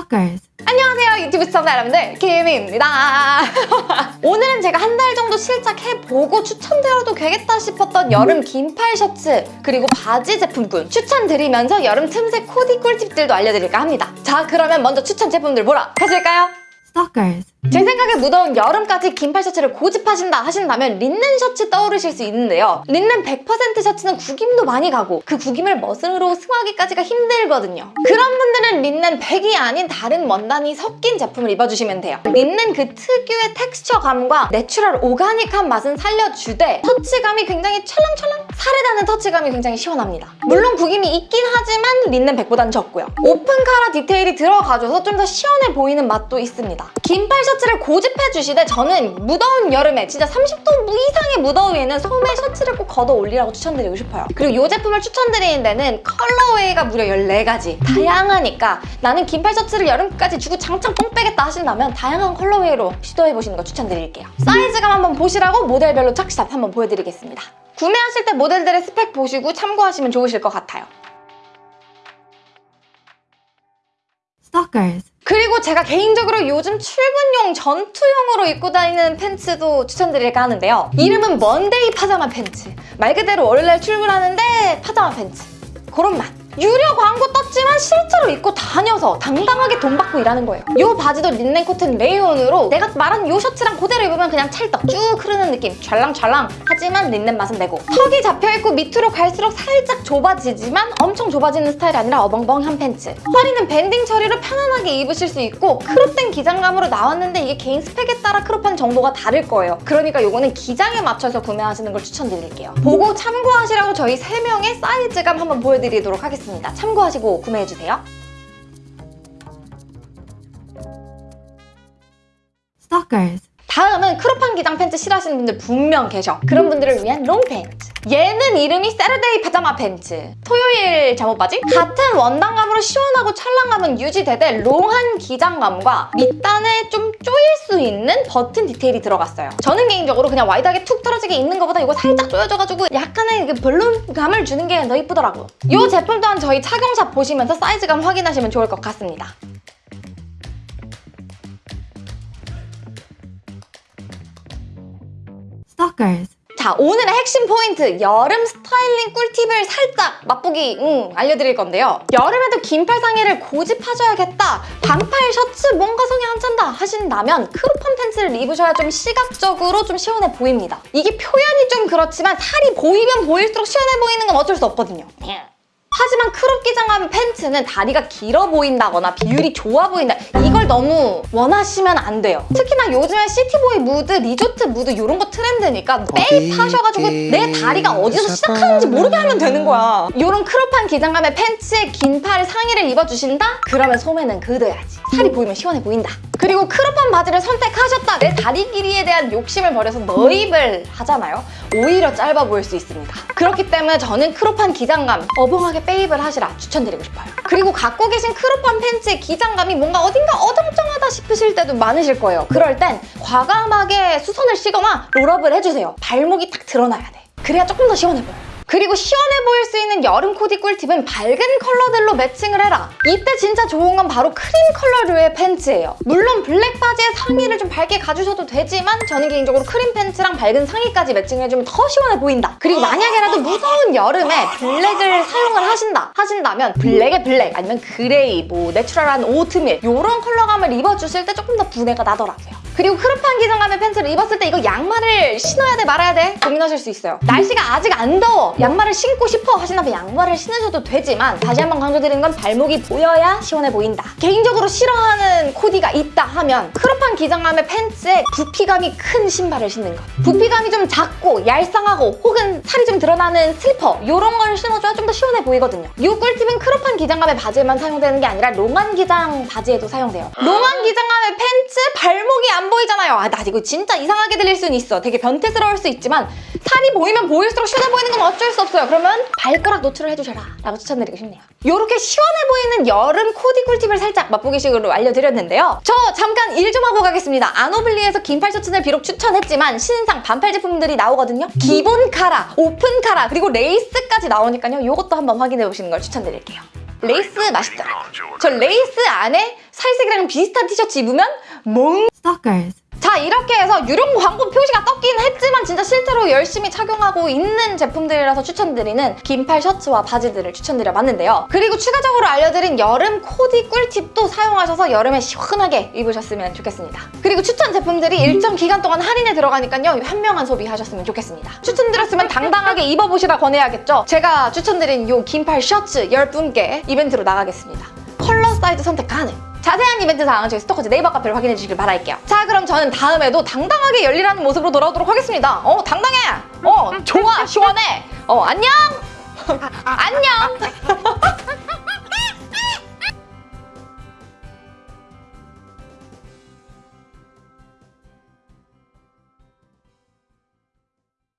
Stalkers. 안녕하세요 유튜브 시청자 여러분들 김입니다 오늘은 제가 한 달 정도 실착해보고 추천드려도 되겠다 싶었던 여름 긴팔 셔츠 그리고 바지 제품군 추천드리면서 여름 틈새 코디 꿀팁들도 알려드릴까 합니다 자 그러면 먼저 추천 제품들 보러 가실까요? Stalkers. 제 생각에 무더운 여름까지 긴팔 셔츠를 고집하신다 하신다면 린넨 셔츠 떠오르실 수 있는데요. 린넨 100% 셔츠는 구김도 많이 가고 그 구김을 멋으로 승화하기까지가 힘들거든요. 그런 분들은 린넨 100이 아닌 다른 원단이 섞인 제품을 입어주시면 돼요. 린넨 그 특유의 텍스처감과 내추럴 오가닉한 맛은 살려주되 터치감이 굉장히 찰랑찰랑 살에닿는 터치감이 굉장히 시원합니다. 물론 구김이 있긴 하지만 린넨 100보다는 적고요. 오픈 카라 디테일이 들어가줘서 좀 더 시원해 보이는 맛도 있습니다. 긴팔 셔츠를 고집해 주시되 저는 무더운 여름에 진짜 30도 이상의 무더위에는 소매 셔츠를 꼭 걷어 올리라고 추천드리고 싶어요. 그리고 이 제품을 추천드리는 데는 colorway가 무려 14가지. 다양하니까 나는 긴팔 셔츠를 여름까지 주구장창 뽕 빼겠다 하신다면 다양한 colorway로 시도해보시는 거 추천드릴게요. 사이즈감 한번 보시라고 모델별로 착샷 한번 보여드리겠습니다. 구매하실 때 모델들의 스펙 보시고 참고하시면 좋으실 것 같아요. Stalkers. 그리고 제가 개인적으로 요즘 출근용 전투용으로 입고 다니는 팬츠도 추천드릴까 하는데요. 이름은 Monday 파자마 팬츠. 말 그대로 월요일날 출근하는데 파자마 팬츠. 그런 맛. 유료 광고 떴지만 실제로 입고 다녀서 당당하게 돈 받고 일하는 거예요. 이 바지도 린넨 코튼 레이온으로 내가 말한 이 셔츠랑 그대로 입으면 그냥 찰떡 쭉 흐르는 느낌 찰랑찰랑 하지만 린넨 맛은 내고 턱이 잡혀있고 밑으로 갈수록 살짝 좁아지지만 엄청 좁아지는 스타일이 아니라 어벙벙한 팬츠 허리는 밴딩 처리로 편안하게 입으실 수 있고 crop된 기장감으로 나왔는데 이게 개인 스펙에 따라 crop한 정도가 다를 거예요. 그러니까 이거는 기장에 맞춰서 구매하시는 걸 추천드릴게요. 보고 참고하시라고 저희 3명의 사이즈감 한번 보여드리도록 하겠습니다. 참고하시고 구매해주세요. 다음은 crop한 기장 팬츠 싫어하시는 분들 분명 계셔. 그런 분들을 위한 long 팬츠. 얘는 이름이 Saturday 파자마 팬츠. 토요일 잠옷 바지? 같은 원단감으로 시원하고 찰랑감은 유지되되 long한 기장감과 밑단에 좀 조일 수 있는 버튼 디테일이 들어갔어요. 저는 개인적으로 그냥 wide하게 툭 떨어지게 입는 것보다 이거 살짝 조여져가지고 약간의 그 볼륨감을 주는 게 더 이쁘더라고요. 이 제품 또한 저희 착용샷 보시면서 사이즈감 확인하시면 좋을 것 같습니다. Stalkers. 자 오늘의 핵심 포인트 여름 스타일링 꿀팁을 살짝 맛보기 음, 알려드릴 건데요. 여름에도 긴팔 상의를 고집하셔야겠다. 반팔 셔츠 뭔가 성에 안 찬다 하신다면 crop한 팬츠를 입으셔야 좀 시각적으로 좀 시원해 보입니다. 이게 표현이 좀 그렇지만 살이 보이면 보일수록 시원해 보이는 건 어쩔 수 없거든요 하지만 crop 기장감 팬츠는 다리가 길어 보인다거나 비율이 좋아 보인다. 이걸 너무 원하시면 안 돼요. 특히나 요즘에 city boy 무드, 리조트 무드 이런 거 트렌드니까 빼입 하셔가지고 내 다리가 어디서 시작하는지 모르게 하면 되는 거야. 이런 crop한 기장감의 팬츠에 긴 팔 상의를 입어주신다? 그러면 소매는 걷어야지. 살이 보이면 시원해 보인다 그리고 crop한 바지를 선택하셨다. 내 다리 길이에 대한 욕심을 버려서 넣입을 하잖아요. 오히려 짧아 보일 수 있습니다. 그렇기 때문에 저는 crop한 기장감 어벙하게 빼입을 하시라 추천드리고 싶어요. 그리고 갖고 계신 crop한 팬츠의 기장감이 뭔가 어딘가 어정쩡하다 싶으실 때도 많으실 거예요. 그럴 땐 과감하게 수선을 하시거나 roll-up을 해주세요. 발목이 딱 드러나야 돼. 그래야 조금 더 시원해 보여요 그리고 시원해 보일 수 있는 여름 코디 꿀팁은 밝은 컬러들로 매칭을 해라. 이때 진짜 좋은 건 바로 크림 컬러류의 팬츠예요. 물론 블랙 바지에 상의를 좀 밝게 가주셔도 되지만 저는 개인적으로 크림 팬츠랑 밝은 상의까지 매칭해주면 더 시원해 보인다. 그리고 만약에라도 무더운 여름에 블랙을 사용을 하신다 하신다면 블랙에 블랙 아니면 그레이, 뭐 natural한 오트밀 이런 컬러감을 입어주실 때 조금 더 분위기가 나더라고요. 그리고 crop한 기장감의 팬츠를 입었을 때 이거 양말을 신어야 돼 말아야 돼 고민하실 수 있어요. 날씨가 아직 안 더워 양말을 신고 싶어 하신다면 양말을 신으셔도 되지만 다시 한번 강조드리는 건 발목이 보여야 시원해 보인다. 개인적으로 싫어하는 코디가 있다 하면 crop한 기장감의 팬츠에 부피감이 큰 신발을 신는 것. 부피감이 좀 작고 얄쌍하고 혹은 살이 좀 드러나는 슬리퍼 이런 걸 신어줘야 좀 더 시원해 보이거든요. 이 꿀팁은 crop한 기장감의 바지에만 사용되는 게 아니라 long한 기장 바지에도 사용돼요. long한 기장감의 팬츠 발목이 안 보이잖아요. 아, 나 이거 진짜 이상하게 들릴 수는 있어. 되게 변태스러울 수 있지만 살이 보이면 보일수록 시원해 보이는 건 어쩔 수 없어요. 그러면 발가락 노출을 해주셔라 라고 추천드리고 싶네요. 이렇게 시원해 보이는 여름 코디 꿀팁을 살짝 맛보기식으로 알려드렸는데요. 저 잠깐 일 좀 하고 가겠습니다. 아노블리에서 긴팔 셔츠를 비록 추천했지만 신상 반팔 제품들이 나오거든요. 기본 카라, 오픈 카라, 그리고 레이스까지 나오니까요. 이것도 한번 확인해 보시는 걸 추천드릴게요. 레이스 맛있더라고요. 저 레이스 안에 살색이랑 비슷한 티셔츠 입으면 멍 Stalkers. 자 이렇게 해서 유령 광고 표시가 떴긴 했지만 진짜 실제로 열심히 착용하고 있는 제품들이라서 추천드리는 긴팔 셔츠와 바지들을 추천드려봤는데요. 그리고 추가적으로 알려드린 여름 코디 꿀팁도 사용하셔서 여름에 시원하게 입으셨으면 좋겠습니다. 그리고 추천 제품들이 일정 기간 동안 할인에 들어가니까요. 현명한 소비하셨으면 좋겠습니다. 추천드렸으면 당당하게 입어보시라 권해야겠죠. 제가 추천드린 이 긴팔 셔츠 10분께 이벤트로 나가겠습니다. 컬러 사이즈 선택 가능. 자세한 이벤트 사항은 저희 스토커즈 네이버 카페를 확인해 주시길 바랄게요. 자, 그럼 저는 다음에도 당당하게 열일하는 모습으로 돌아오도록 하겠습니다. 어, 당당해! 어, 좋아, 시원해! 어, 안녕! 안녕!